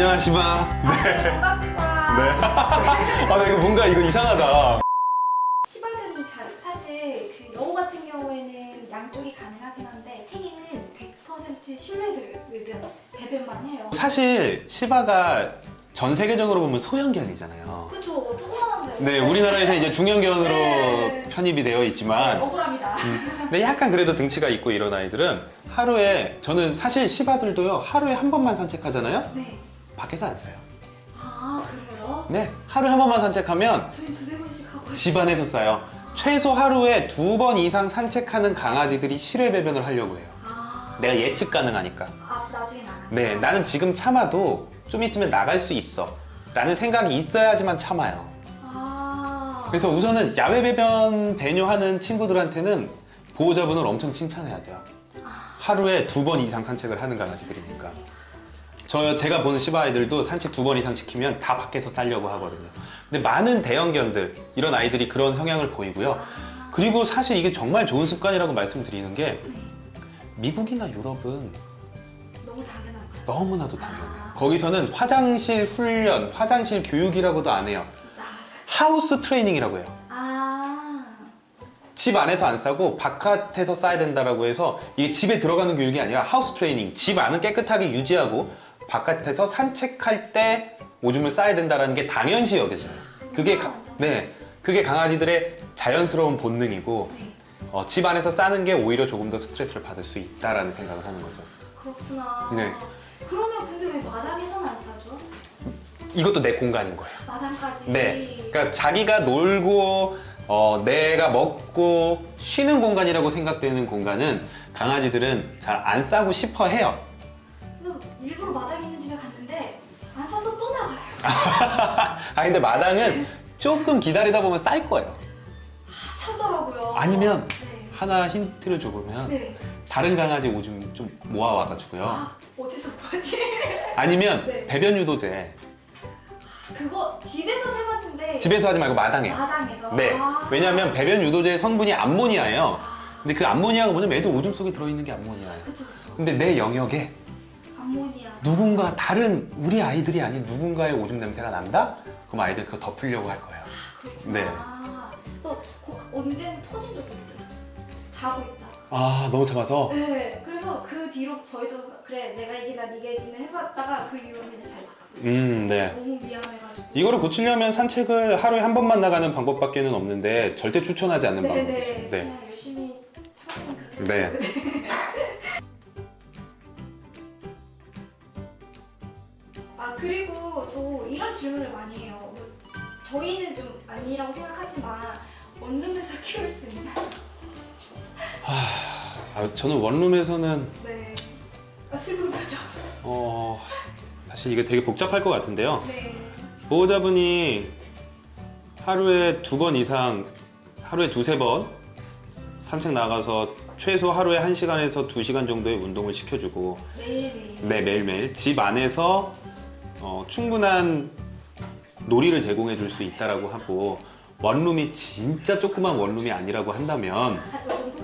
네, 안녕하시바. 네. 네. 아, 나 이거 뭔가 이거 이상하다. 시바견이 잘 사실 그 여우 같은 경우에는 양쪽이 가능하긴 한데 탱이는 100% 실외 배변 배변만 해요. 사실 시바가 전 세계적으로 보면 소형견이잖아요. 그쵸 조그만한데. 네, 우리나라에서 이제 중형견으로 네. 편입이 되어 네, 있지만 억울합니다. 근데 약간 그래도 등치가 있고 이런 아이들은 하루에 저는 사실 시바들도요 하루에 한 번만 산책하잖아요 네. 밖에서 안 싸요 아 그래요? 네 하루에 한 번만 산책하면 저희 두세 번씩 하고. 집 안에서 싸요 최소 하루에 두 번 이상 산책하는 강아지들이 실외 배변을 하려고 해요 아. 내가 예측 가능하니까 아 나중에 나가. 네 나는 지금 참아도 좀 있으면 나갈 수 있어 라는 생각이 있어야지만 참아요 아. 그래서 우선은 야외 배변 배뇨하는 친구들한테는 보호자분을 엄청 칭찬해야 돼요. 하루에 두 번 이상 산책을 하는 강아지들이니까. 저 제가 보는 시바 아이들도 산책 두 번 이상 시키면 다 밖에서 살려고 하거든요. 근데 많은 대형견들 이런 아이들이 그런 성향을 보이고요. 그리고 사실 이게 정말 좋은 습관이라고 말씀드리는 게 미국이나 유럽은 너무 당연한 거. 너무나도 당연해요. 거기서는 화장실 훈련, 화장실 교육이라고도 안 해요. 하우스 트레이닝이라고 해요. 아. 집 안에서 안 싸고 바깥에서 싸야 된다라고 해서 이게 집에 들어가는 교육이 아니라 하우스 트레이닝 집 안은 깨끗하게 유지하고 바깥에서 산책할 때 오줌을 싸야 된다라는 게 당연시 여겨져요 그게 가- 네 그게 강아지들의 자연스러운 본능이고 네. 어, 집 안에서 싸는 게 오히려 조금 더 스트레스를 받을 수 있다라는 생각을 하는 거죠 그렇구나. 네. 그러면 근데 왜 마당에서는 안 싸죠? 이것도 내 공간인 거예요 마당까지. 네 그러니까 자기가 놀고 어, 내가 먹고 쉬는 공간이라고 생각되는 공간은 강아지들은 잘 안 싸고 싶어 해요 아 근데 마당은 조금 기다리다 보면 쌀 거예요. 아, 참더라고요. 아니면 네. 하나 힌트를 줘보면 네. 다른 강아지 오줌 좀 모아와가지고요. 아 어디서 보지? 아니면 네. 배변 유도제 그거 집에서 해봤는데 집에서 하지 말고 마당에. 마당에서. 네. 아. 왜냐하면 배변 유도제의 성분이 암모니아예요. 아, 근데 그 암모니아가 뭐냐면 애들 오줌 속에 들어있는 게 암모니아예요. 그쵸 그쵸. 근데 내 영역에 암모니아. 누군가 다른 우리 아이들이 아닌 누군가의 오줌 냄새가 난다? 그럼 아이들 그거 덮으려고 할 거예요. 그렇구나. 네. 그래서 고- 언제는 터진 적도 있어요. 자고 있다. 아 너무 참아서 네. 그래서 그 뒤로 저희도 그래 내가 이기나 네가 이기나 해봤다가 그 이후로는 잘 나가고. 음 네. 너무 미안해가지고. 이거를 고치려면 산책을 하루에 한 번만 나가는 방법밖에는 없는데 절대 추천하지 않는 방법이죠. 네네. 네. 그냥 열심히 하면 그렇게. 네. 그리고 또 이런 질문을 많이 해요. 뭐, 저희는 좀 아니라고 생각하지만 원룸에서 키울 수 있나? 아, 저는 원룸에서는 네. 아, 슬픈 거죠. 어 사실 이게 되게 복잡할 것 같은데요. 네. 보호자분이 하루에 두 번 이상 하루에 두세 번 산책 나가서 최소 하루에 한 시간에서 두 시간 정도의 운동을 시켜주고 매일매일. 네 매일매일 집 안에서 어, 충분한 놀이를 제공해 줄 수 있다라고 하고 원룸이 진짜 조그만 원룸이 아니라고 한다면 정도?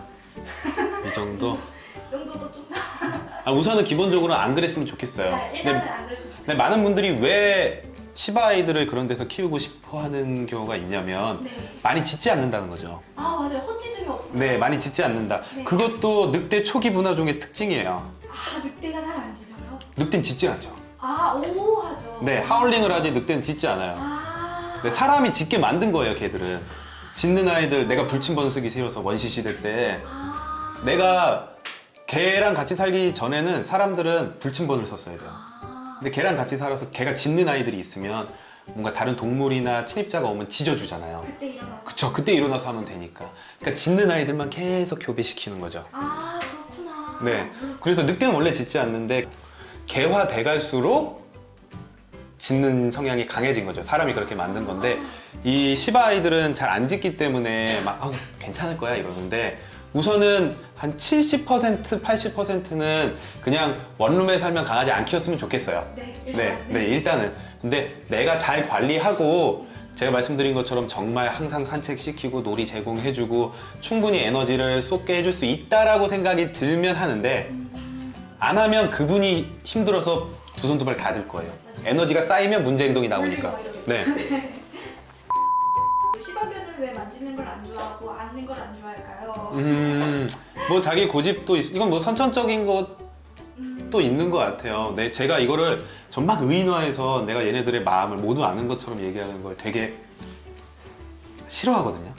이 정도 이 정도도 좀. 아, 우선은 기본적으로 안 그랬으면 좋겠어요. 아, 근데, 안 그랬으면 좋겠어요. 근데 많은 분들이 왜 시바 아이들을 그런 데서 키우고 싶어 하는 경우가 있냐면 네. 많이 짖지 않는다는 거죠. 아 맞아요. 헛짖음이 없어요. 네, 많이 짖지 않는다. 네. 그것도 늑대 초기 분화종의 특징이에요. 아 늑대가 잘 안 짖어요? 늑대는 짖지 않죠. 아오. 네, 하울링을 하지 늑대는 짖지 않아요. 아. 네, 사람이 짖게 만든 거예요, 걔들은. 짖는 아이들 내가 불침 번 쓰기 싫어서 원시 시대 때 아. 내가 개랑 같이 살기 전에는 사람들은 불침번을 썼어야 돼요. 아. 근데 걔랑 같이 살아서 걔가 짖는 아이들이 있으면 뭔가 다른 동물이나 침입자가 오면 짖어주잖아요. 그때 일어나서. 그쵸, 그때 일어나서 하면 되니까. 그러니까 짖는 아이들만 계속 교배시키는 거죠. 아 그렇구나. 네. 그래서 늑대는 원래 짖지 않는데 개화 돼 갈수록 짖는 성향이 강해진 거죠. 사람이 그렇게 만든 건데 이 시바 아이들은 잘 안 짖기 때문에 막 어, 괜찮을 거야 이러는데 우선은 한 70% 80%는 그냥 원룸에 살면 강아지 안 키웠으면 좋겠어요. 네. 네, 일단, 네, 일단은. 근데 내가 잘 관리하고 제가 말씀드린 것처럼 정말 항상 산책시키고 놀이 제공해주고 충분히 에너지를 쏟게 해줄 수 있다라고 생각이 들면 하는데 안 하면 그분이 힘들어서 두 손 두 발 다 들 거예요. 에너지가 쌓이면 문제 행동이 나오니까. 막 네. 시바견은 왜 만지는 걸 안 좋아하고 앉는 걸 안 좋아할까요? 음, 뭐 자기 고집도 있, 이건 뭐 선천적인 것도 음, 있는 것 같아요. 네, 제가 이거를 전막 의인화해서 내가 얘네들의 마음을 모두 아는 것처럼 얘기하는 걸 되게 싫어하거든요.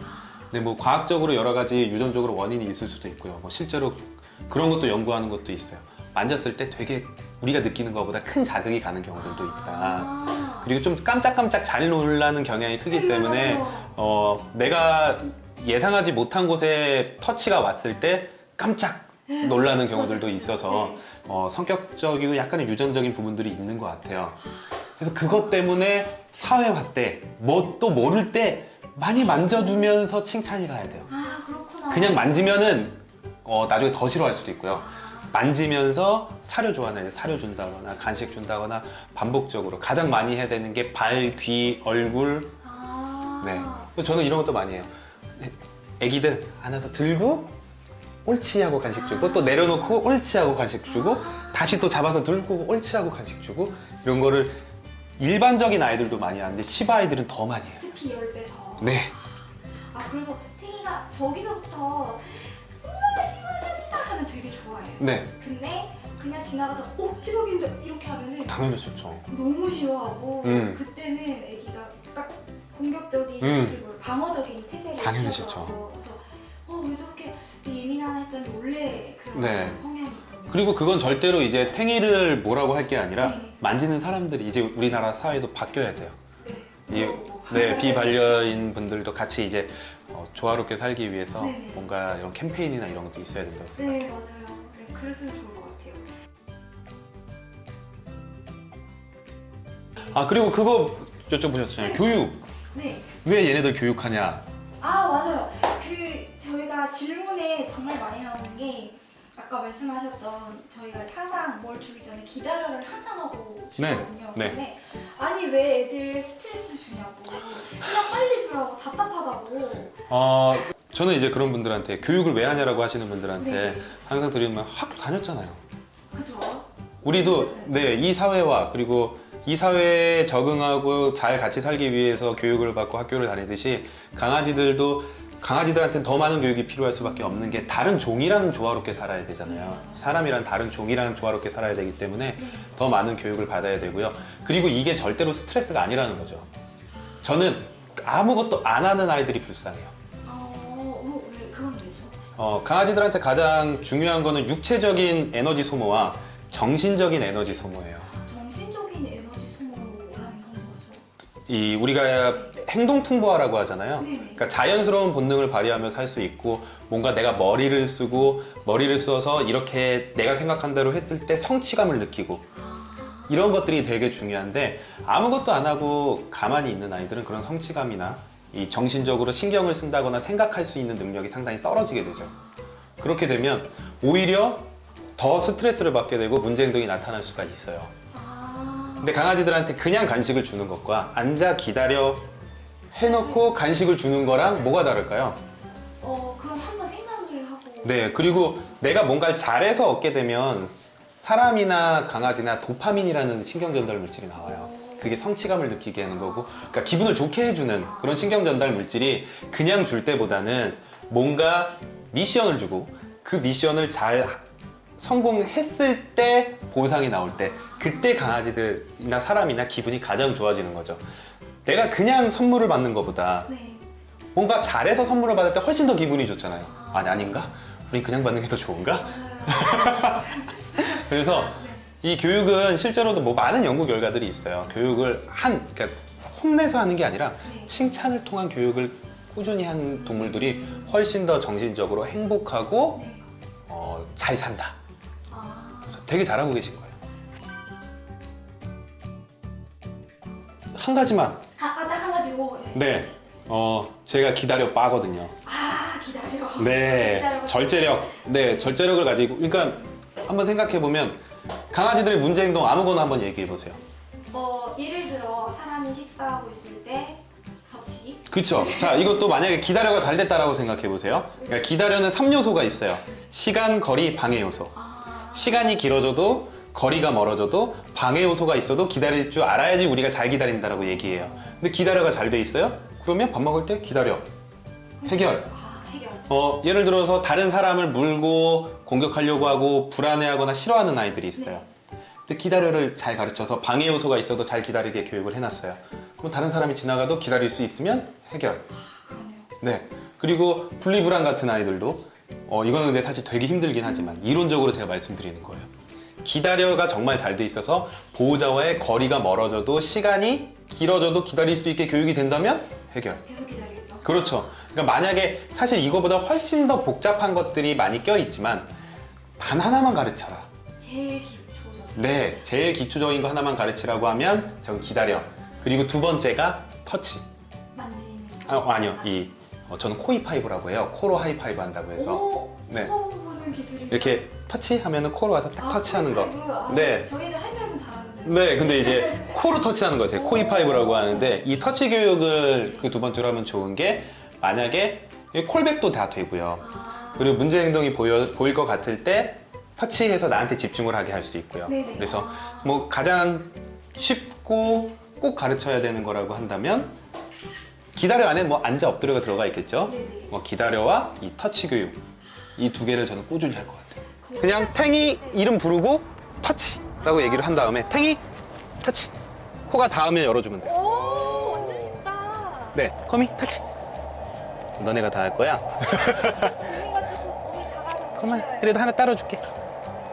근데 뭐 과학적으로 여러 가지 유전적으로 원인이 있을 수도 있고요. 뭐 실제로 그런 것도 연구하는 것도 있어요. 만졌을 때 되게 우리가 느끼는 것보다 큰 자극이 가는 경우들도 있다. 아. 그리고 좀 깜짝깜짝 잘 놀라는 경향이 크기 네, 때문에. 어, 내가 예상하지 못한 곳에 터치가 왔을 때 깜짝 놀라는 경우들도 있어서 네. 어, 성격적이고 약간의 유전적인 부분들이 있는 것 같아요. 그래서 그것 때문에 사회화 때, 뭐 또 모를 때 많이 만져주면서 칭찬이 가야 돼요. 아. 그냥 만지면은 어, 나중에 더 싫어할 수도 있고요. 만지면서 사료 좋아하는 애 사료 준다거나 간식 준다거나 반복적으로 가장 많이 해야 되는 게 발, 귀, 얼굴. 아. 네. 저는 이런 것도 많이 해요. 애기들 안아서 들고 옳지 하고 간식 주고 또 내려놓고 옳지 하고 간식 주고 다시 또 잡아서 들고 옳지 하고 간식 주고 이런 거를 일반적인 아이들도 많이 하는데 시바 아이들은 더 많이 해요. 특히 10배 더. 네. 아 그래서 탱이가 저기서부터 네. 근데 그냥 지나가다 어 시바견이다 이렇게 하면은 당연히 좋죠. 너무 싫어하고 음. 그때는 애기가 딱 공격적인 음. 방어적인 태세를 당연히 취하더라고요. 그래서 어 왜 저렇게 예민하나 했더니 원래 그런 네. 성향이. 그리고 그건 절대로 이제 탱이를 뭐라고 할 게 아니라 네. 만지는 사람들이 이제 우리나라 사회도 바뀌어야 돼요. 네. 이. 네, 비반려인 분들도 같이 이제 어, 조화롭게 살기 위해서 네네. 뭔가 이런 캠페인이나 이런 것도 있어야 된다고 생각해요. 네 맞아요. 네 그랬으면 좋을 것 같아요. 아 그리고 그거 여쭤보셨잖아요. 교육. 네. 왜 얘네들 교육하냐? 아 맞아요. 그 저희가 질문에 정말 많이 나오는 게 아까 말씀하셨던 저희가 항상 뭘 주기 전에 기다려를 항상 하고 주거든요. 네. 근데 아니 왜 애들 스트레스 주냐고 그냥 빨리 주라고 답답하다고. 어, 저는 이제 그런 분들한테 교육을 왜 하냐라고 하시는 분들한테 네. 항상 드리는 말 학교 다녔잖아요. 그죠? 우리도 네, 이 사회와 그리고 이 사회에 적응하고 잘 같이 살기 위해서 교육을 받고 학교를 다니듯이 강아지들도 강아지들한테는 더 많은 교육이 필요할 수밖에 없는 게 다른 종이랑 조화롭게 살아야 되잖아요. 사람이란 다른 종이랑 조화롭게 살아야 되기 때문에 더 많은 교육을 받아야 되고요. 그리고 이게 절대로 스트레스가 아니라는 거죠. 저는 아무것도 안 하는 아이들이 불쌍해요. 어, 강아지들한테 가장 중요한 거는 육체적인 에너지 소모와 정신적인 에너지 소모예요. 정신적인 에너지 소모라는 건 거죠. 이 우리가 행동 풍부화라고 하잖아요. 네네. 그러니까 자연스러운 본능을 발휘하며 살 수 있고 뭔가 내가 머리를 쓰고 머리를 써서 이렇게 내가 생각한 대로 했을 때 성취감을 느끼고 이런 것들이 되게 중요한데 아무것도 안 하고 가만히 있는 아이들은 그런 성취감이나 이 정신적으로 신경을 쓴다거나 생각할 수 있는 능력이 상당히 떨어지게 되죠. 그렇게 되면 오히려 더 스트레스를 받게 되고 문제 행동이 나타날 수가 있어요. 아, 근데 강아지들한테 그냥 간식을 주는 것과 앉아 기다려 해놓고 간식을 주는 거랑 뭐가 다를까요? 어, 그럼 한번 생각을 하고. 네, 그리고 내가 뭔가를 잘해서 얻게 되면 사람이나 강아지나 도파민이라는 신경 전달 물질이 나와요. 그게 성취감을 느끼게 하는 거고, 그러니까 기분을 좋게 해주는 그런 신경 전달 물질이 그냥 줄 때보다는 뭔가 미션을 주고 그 미션을 잘 성공했을 때 보상이 나올 때 그때 강아지들이나 사람이나 기분이 가장 좋아지는 거죠. 내가 그냥 선물을 받는 것보다 네. 뭔가 잘해서 선물을 받을 때 훨씬 더 기분이 좋잖아요. 아니 아닌가? 우린 그냥 받는 게 더 좋은가? 그래서 이 교육은 실제로도 뭐 많은 연구 결과들이 있어요. 교육을 한 그러니까 혼내서 하는 게 아니라 네. 칭찬을 통한 교육을 꾸준히 한 동물들이 훨씬 더 정신적으로 행복하고 네. 어, 잘 산다. 아, 그래서 되게 잘하고 계신 거예요. 한 가지만 아, 아, 딱한 가지고. 네. 네, 어 제가 기다려 빠거든요. 아, 기다려. 네, 기다려. 절제력. 네, 절제력을 가지고. 그러니까 한번 생각해 보면 강아지들의 문제 행동 아무거나 한번 얘기해 보세요. 어, 예를 들어 사람이 식사하고 있을 때 덮치기. 그쵸? 자, 이것도 만약에 기다려가 잘 됐다라고 생각해 보세요. 그러니까 기다려는 3요소가 있어요. 시간, 거리, 방해 요소. 아, 시간이 길어져도 거리가 멀어져도 방해 요소가 있어도 기다릴 줄 알아야지 우리가 잘 기다린다라고 얘기해요. 근데 기다려가 잘 돼 있어요? 그러면 밥 먹을 때 기다려. 해결. 어, 예를 들어서 다른 사람을 물고 공격하려고 하고 불안해하거나 싫어하는 아이들이 있어요. 근데 기다려를 잘 가르쳐서 방해 요소가 있어도 잘 기다리게 교육을 해놨어요. 그럼 다른 사람이 지나가도 기다릴 수 있으면 해결. 네. 그리고 분리불안 같은 아이들도 어, 이거는 근데 사실 되게 힘들긴 하지만 이론적으로 제가 말씀드리는 거예요. 기다려가 정말 잘 돼 있어서 보호자와의 거리가 멀어져도 시간이 길어져도 기다릴 수 있게 교육이 된다면 해결. 계속 기다리겠죠. 그렇죠. 그러니까 만약에 사실 이거보다 훨씬 더 복잡한 것들이 많이 껴 있지만 단 하나만 가르쳐라. 제일 기초죠. 네, 제일 기초적인 거 하나만 가르치라고 하면 전 기다려. 그리고 두 번째가 터치. 만지는. 아, 아니요, 이 어, 저는 코이파이브라고 해요. 코로 하이파이브 한다고 해서 오, 네. 기술이. 이렇게 터치하면은 코로 와서 딱 터치하는 거. 아, 네. 저희는 네, 근데 이제 코로 터치하는 거죠. 코이 파이브라고 하는데 이 터치 교육을 그 두 번째로 하면 좋은 게 만약에 이 콜백도 다 되고요. 아, 그리고 문제 행동이 보여, 보일 것 같을 때 터치해서 나한테 집중을 하게 할 수 있고요. 네네. 그래서 아. 뭐 가장 쉽고 꼭 가르쳐야 되는 거라고 한다면 기다려 안에 뭐 앉아 엎드려가 들어가 있겠죠. 네네. 뭐 기다려와 이 터치 교육 이 두 개를 저는 꾸준히 할 것 같아요. 그냥 탱이 네. 이름 부르고 터치 라고 얘기를 한 다음에 탱이 터치 코가 닿으면 열어주면 돼. 오, 완전 쉽다. 네, 커미 터치. 너네가 다 할 거야. 조금. 그만 그래도 하나 따로 줄게.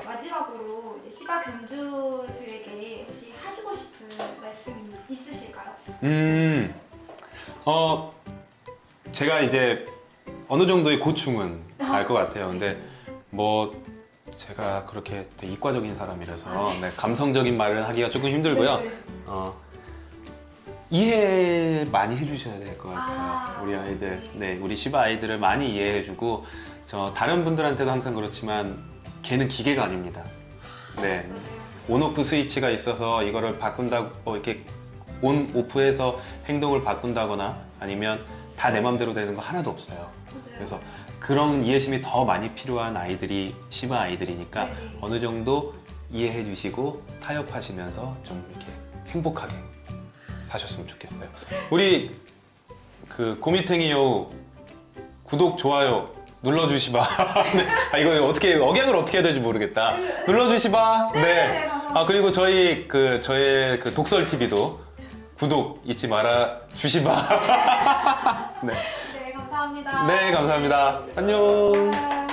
마지막으로 시바 견주들에게 혹시 하시고 싶은 말씀이 있으실까요? 음, 어, 제가 이제 어느 정도의 고충은 알 것 같아요. 근데 뭐 제가 그렇게 이과적인 사람이라서 네, 감성적인 말을 하기가 조금 힘들고요. 네. 어, 이해 많이 해주셔야 될 것 같아요. 아, 우리 아이들, 네. 네, 우리 시바 아이들을 많이 이해해주고 저 다른 분들한테도 항상 그렇지만 걔는 기계가 아닙니다. 네. 온오프 스위치가 있어서 이거를 바꾼다고 뭐 이렇게 온 오프해서 행동을 바꾼다거나 아니면 다 내 맘대로 되는 거 하나도 없어요. 그래서 그런 이해심이 더 많이 필요한 아이들이 시바 아이들이니까 네네. 어느 정도 이해해 주시고 타협하시면서 좀 이렇게 행복하게 사셨으면 좋겠어요. 우리 그 고미탱이 여우 구독 좋아요 눌러주시바. 네. 아 이거 어떻게 억양을 어떻게 해야 될지 모르겠다. 눌러주시바. 네, 네. 감사합니다. 아 그리고 저희 그 저의 그 독설 TV도 구독 잊지 말아 주시바. 네. 네, 감사합니다. 네 감사합니다. 안녕. 아.